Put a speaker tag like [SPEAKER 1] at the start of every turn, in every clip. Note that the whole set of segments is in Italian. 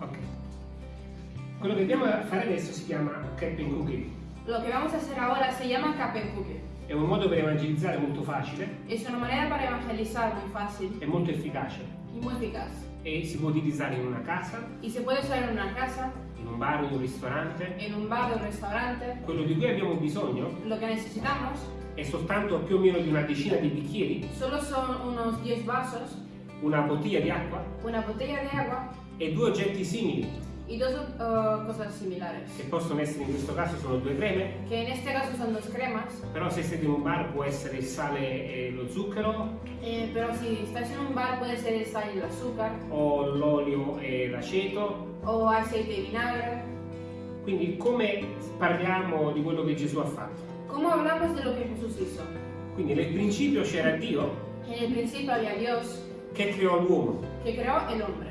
[SPEAKER 1] Ok. Quello che andiamo a fare adesso si chiama Captain Cookie.
[SPEAKER 2] Lo que vamos a hacer ahora se llama Capen Cookie.
[SPEAKER 1] È un modo per evangelizzare molto facile,
[SPEAKER 2] Es una manera para evangelizar muy fácil
[SPEAKER 1] è molto efficace
[SPEAKER 2] y muy eficaz.
[SPEAKER 1] E si può utilizzare in una casa,
[SPEAKER 2] Y se puede usar en una casa,
[SPEAKER 1] in un bar o in un ristorante.
[SPEAKER 2] en un bar o un restaurante.
[SPEAKER 1] Quello di cui abbiamo bisogno
[SPEAKER 2] Lo que necesitamos
[SPEAKER 1] è soltanto più o meno di una decina di bicchieri,
[SPEAKER 2] solo son unos 10 vasos,
[SPEAKER 1] una bottiglia di acqua
[SPEAKER 2] una botella de agua
[SPEAKER 1] e due oggetti simili,
[SPEAKER 2] y dos uh, cosas similares.
[SPEAKER 1] che possono essere in questo caso sono due creme,
[SPEAKER 2] Que en este caso son dos cremas,
[SPEAKER 1] però se siete in un bar può essere il sale e lo zucchero
[SPEAKER 2] eh, pero si estás en un bar puede ser el sal y el azúcar,
[SPEAKER 1] o l'olio e l'aceto.
[SPEAKER 2] o aceite y vinagre.
[SPEAKER 1] Quindi come parliamo di quello che Gesù ha fatto?
[SPEAKER 2] ¿Cómo hablamos de lo que Jesús hizo?
[SPEAKER 1] Quindi nel principio c'era Dio
[SPEAKER 2] En el principio había Dios
[SPEAKER 1] che creò l'uomo
[SPEAKER 2] que creó el hombre.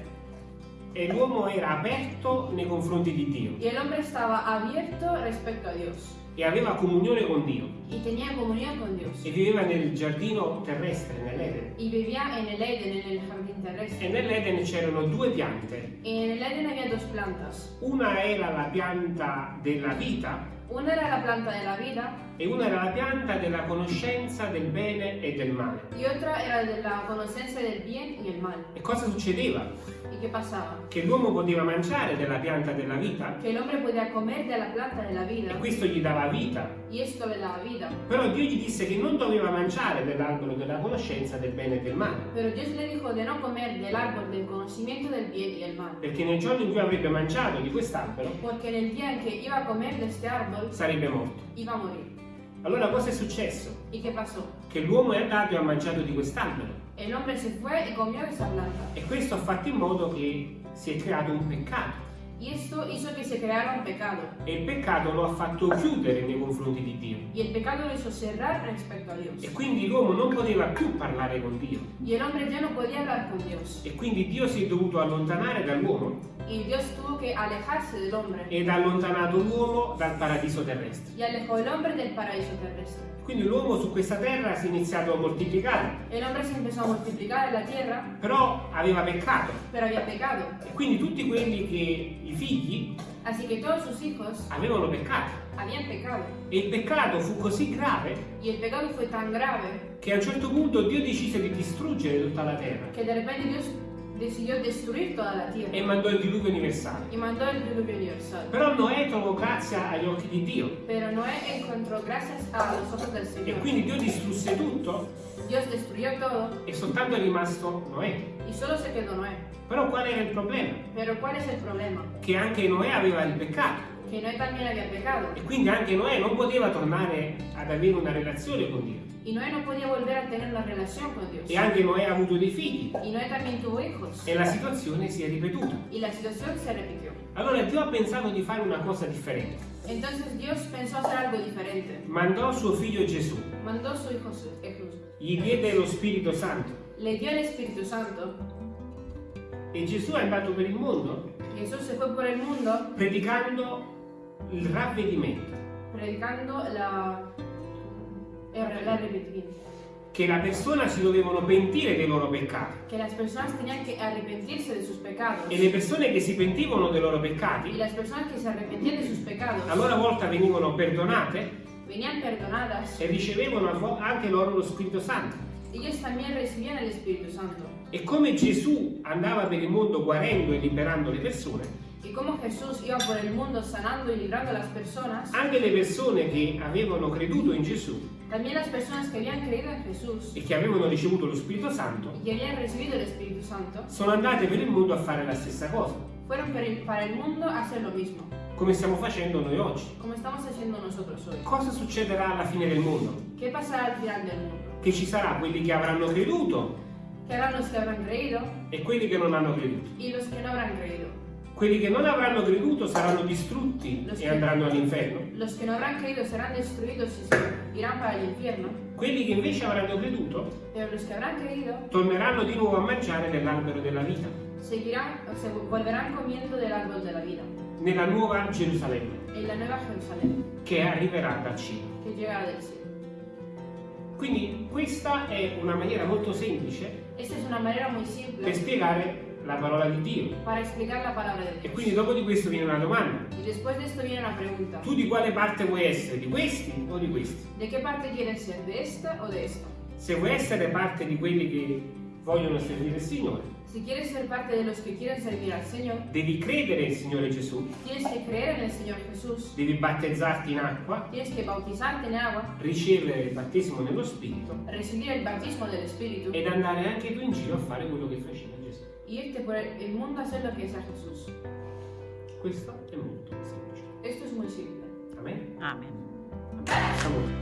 [SPEAKER 1] E l'uomo era aperto nei confronti di Dio.
[SPEAKER 2] Y el hombre estaba abierto respecto a Dios.
[SPEAKER 1] E aveva comunione con Dio
[SPEAKER 2] y tenía comunión con Dios.
[SPEAKER 1] e viveva nel giardino terrestre, nell'Eden.
[SPEAKER 2] Y vivía en el Eden, en el jardín
[SPEAKER 1] E
[SPEAKER 2] terrestre.
[SPEAKER 1] nell'Eden c'erano due piante.
[SPEAKER 2] En el Eden había dos plantas.
[SPEAKER 1] Una era la pianta della vita
[SPEAKER 2] Una era la planta de la vida
[SPEAKER 1] e una era la pianta della conoscenza del bene e del male.
[SPEAKER 2] y otra era de la conocencia del bien y el mal.
[SPEAKER 1] E cosa succedeva?
[SPEAKER 2] ¿Y qué pasaba?
[SPEAKER 1] Che l'uomo poteva mangiare della pianta della vita
[SPEAKER 2] el hombre podía comer de la planta de la
[SPEAKER 1] e questo gli dava vita.
[SPEAKER 2] y esto le daba vida.
[SPEAKER 1] Però Dio gli disse che non doveva mangiare dell'albero della conoscenza del bene e del male,
[SPEAKER 2] Pero Dios le dijo de no comer del árbol del conocimiento del bien y el mal.
[SPEAKER 1] perché nel giorno in cui avrebbe mangiato di quest'albero
[SPEAKER 2] Porque en el día en que iba a comer de este árbol,
[SPEAKER 1] sarebbe morto.
[SPEAKER 2] iba a morir.
[SPEAKER 1] Allora cosa è successo?
[SPEAKER 2] ¿Y qué pasó?
[SPEAKER 1] Che l'uomo è andato e ha mangiato di quest'albero
[SPEAKER 2] El hombre se fue y comió esa planta.
[SPEAKER 1] e questo ha fatto in modo che si è creato un peccato
[SPEAKER 2] Y esto hizo que se creara un pecado.
[SPEAKER 1] e il peccato lo ha fatto chiudere nei confronti di Dio
[SPEAKER 2] Y el pecado lo hizo cerrar respecto a Dios.
[SPEAKER 1] e quindi l'uomo non poteva più parlare con Dio
[SPEAKER 2] Y el hombre ya no podía hablar con Dios.
[SPEAKER 1] e quindi Dio si è dovuto allontanare dall'uomo
[SPEAKER 2] Y Dios tuvo que alejarse del hombre.
[SPEAKER 1] ed ha allontanato l'uomo dal paradiso terrestre.
[SPEAKER 2] Y alejó el hombre del paraíso terrestre.
[SPEAKER 1] Quindi l'uomo su questa terra si è iniziato a moltiplicare,
[SPEAKER 2] El hombre se empezó a multiplicar en la tierra,
[SPEAKER 1] però aveva peccato
[SPEAKER 2] pero había pecado.
[SPEAKER 1] e quindi tutti quelli che i figli
[SPEAKER 2] Así que todos sus hijos
[SPEAKER 1] avevano peccato
[SPEAKER 2] habían pecado.
[SPEAKER 1] e il peccato fu così grave
[SPEAKER 2] Y el pecado fue tan grave
[SPEAKER 1] che a un certo punto Dio decise di distruggere tutta la terra
[SPEAKER 2] que de repente Dios decidió destruir toda la
[SPEAKER 1] e
[SPEAKER 2] tierra
[SPEAKER 1] mandò il diluvio universale.
[SPEAKER 2] y mandó el diluvio universal.
[SPEAKER 1] Però Noè trovò grazia agli occhi di Dio
[SPEAKER 2] Pero Noé encontró gracias a los ojos del
[SPEAKER 1] e
[SPEAKER 2] Señor.
[SPEAKER 1] quindi Dio distrusse tutto
[SPEAKER 2] Dios destruyó todo
[SPEAKER 1] e soltanto è rimasto Noè.
[SPEAKER 2] y solo se quedó Noé.
[SPEAKER 1] Però qual era il problema?
[SPEAKER 2] Pero ¿cuál es el problema?
[SPEAKER 1] Che anche Noè aveva il peccato
[SPEAKER 2] Que Noé también había pecado
[SPEAKER 1] e quindi anche Noè non poteva tornare ad avere una relazione con Dio.
[SPEAKER 2] y Noé no podía volver a tener una relación con Dios.
[SPEAKER 1] E anche Noè ha avuto dei figli
[SPEAKER 2] Y Noé también tuvo hijos
[SPEAKER 1] e la situazione si è ripetuta.
[SPEAKER 2] y la situación se repitió.
[SPEAKER 1] Allora Dio ha pensato di fare una cosa differente.
[SPEAKER 2] Entonces Dios pensó hacer algo diferente.
[SPEAKER 1] Mandò suo figlio Gesù,
[SPEAKER 2] Mandó su hijo Jesús.
[SPEAKER 1] gli diede lo Spirito Santo
[SPEAKER 2] Le dio el Espíritu Santo.
[SPEAKER 1] e Gesù è andato per il mondo
[SPEAKER 2] Jesús se fue por el mundo
[SPEAKER 1] predicando il ravvedimento,
[SPEAKER 2] predicando la, la arrepentimiento.
[SPEAKER 1] che la persona si dovevano pentire dei loro peccati
[SPEAKER 2] Que las personas tenían que arrepentirse de sus pecados.
[SPEAKER 1] e le persone che si pentivano dei loro
[SPEAKER 2] Y
[SPEAKER 1] peccati
[SPEAKER 2] las personas que se arrepentían de sus pecados
[SPEAKER 1] a loro volta venivano perdonate
[SPEAKER 2] venían perdonadas.
[SPEAKER 1] e ricevevano anche loro lo Spirito Santo.
[SPEAKER 2] Ellos también recibían el Espíritu Santo.
[SPEAKER 1] E come Gesù andava per il mondo guarendo e liberando le persone,
[SPEAKER 2] Y como Jesús iba por el mundo sanando y librando a las personas,
[SPEAKER 1] anche le persone che avevano creduto in Gesù
[SPEAKER 2] también las personas que habían creído en Jesús
[SPEAKER 1] e che avevano ricevuto lo Spirito Santo
[SPEAKER 2] y que habían recibido el Espíritu Santo,
[SPEAKER 1] sono andate per il mondo a fare la stessa cosa,
[SPEAKER 2] fueron per el- para el mundo a hacer lo mismo,
[SPEAKER 1] come stiamo facendo noi oggi.
[SPEAKER 2] como estamos haciendo nosotros hoy.
[SPEAKER 1] Cosa succederà alla fine del mondo?
[SPEAKER 2] ¿Qué pasará al final del mundo?
[SPEAKER 1] Che ci sarà quelli che avranno creduto
[SPEAKER 2] Que harán los que habrán creído
[SPEAKER 1] e quelli che non hanno creduto.
[SPEAKER 2] y los que no habrán creído.
[SPEAKER 1] Quelli che non avranno creduto saranno distrutti
[SPEAKER 2] Lo
[SPEAKER 1] e andranno all'inferno.
[SPEAKER 2] Los que no habrán creído serán destruidos y irán para el infierno,
[SPEAKER 1] Quelli che invece avranno creduto
[SPEAKER 2] los creído
[SPEAKER 1] torneranno di nuovo a mangiare nell'albero della vita.
[SPEAKER 2] seguirán, se volverán comiendo del árbol de la vida.
[SPEAKER 1] nella nuova Gerusalemme che arriverà dal cielo. Quindi questa è una maniera molto semplice
[SPEAKER 2] muy
[SPEAKER 1] per spiegare la parola di Dio.
[SPEAKER 2] para explicar la palabra de
[SPEAKER 1] E
[SPEAKER 2] Dios.
[SPEAKER 1] quindi dopo di questo viene una domanda.
[SPEAKER 2] Y después de esto viene una pregunta.
[SPEAKER 1] Tu di quale parte vuoi essere? Di questi o di questi?
[SPEAKER 2] ¿De qué parte quieres ser? ¿De esta o de esta?
[SPEAKER 1] Se vuoi essere parte di quelli che vogliono servire il Signore,
[SPEAKER 2] Si quieres ser parte de los que quieren servir al Señor,
[SPEAKER 1] devi credere nel Signore Gesù,
[SPEAKER 2] tienes que creer en el Señor Jesús,
[SPEAKER 1] devi battezzarti in acqua,
[SPEAKER 2] tienes que bautizarte en agua,
[SPEAKER 1] ricevere il battesimo nello Spirito
[SPEAKER 2] recibir el bautismo del Espíritu
[SPEAKER 1] ed andare anche tu in giro a fare quello che faceva Gesù.
[SPEAKER 2] irte por il mondo a hacer lo que sa Gesù.
[SPEAKER 1] Questo è molto semplice.
[SPEAKER 2] Questo è molto semplice. Amen. Amen.
[SPEAKER 1] Amen.
[SPEAKER 3] Amen.